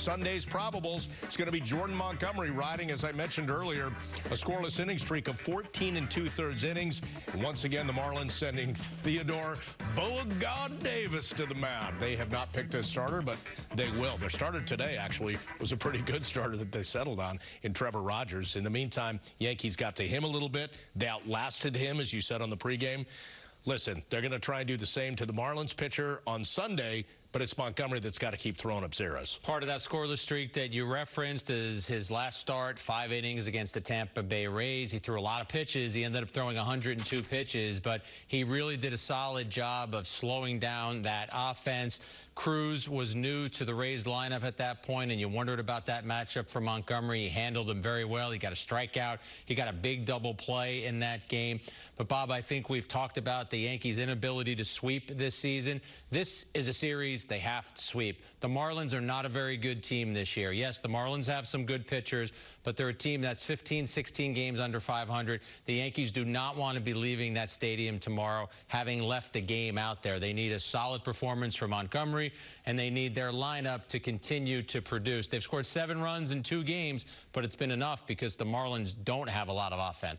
Sunday's probables, it's going to be Jordan Montgomery riding, as I mentioned earlier, a scoreless inning streak of 14 and two-thirds innings. And once again, the Marlins sending Theodore Beauregard Davis to the mound. They have not picked a starter, but they will. Their starter today, actually, was a pretty good starter that they settled on in Trevor Rogers. In the meantime, Yankees got to him a little bit. They outlasted him, as you said on the pregame. Listen, they're going to try and do the same to the Marlins pitcher on Sunday, but it's Montgomery that's got to keep throwing up zeros. Part of that scoreless streak that you referenced is his last start, five innings against the Tampa Bay Rays. He threw a lot of pitches. He ended up throwing 102 pitches, but he really did a solid job of slowing down that offense. Cruz was new to the Rays lineup at that point, and you wondered about that matchup for Montgomery. He handled him very well. He got a strikeout. He got a big double play in that game. But, Bob, I think we've talked about the Yankees' inability to sweep this season. This is a series series they have to sweep. The Marlins are not a very good team this year. Yes, the Marlins have some good pitchers, but they're a team that's 15, 16 games under 500. The Yankees do not want to be leaving that stadium tomorrow having left a game out there. They need a solid performance from Montgomery, and they need their lineup to continue to produce. They've scored seven runs in two games, but it's been enough because the Marlins don't have a lot of offense.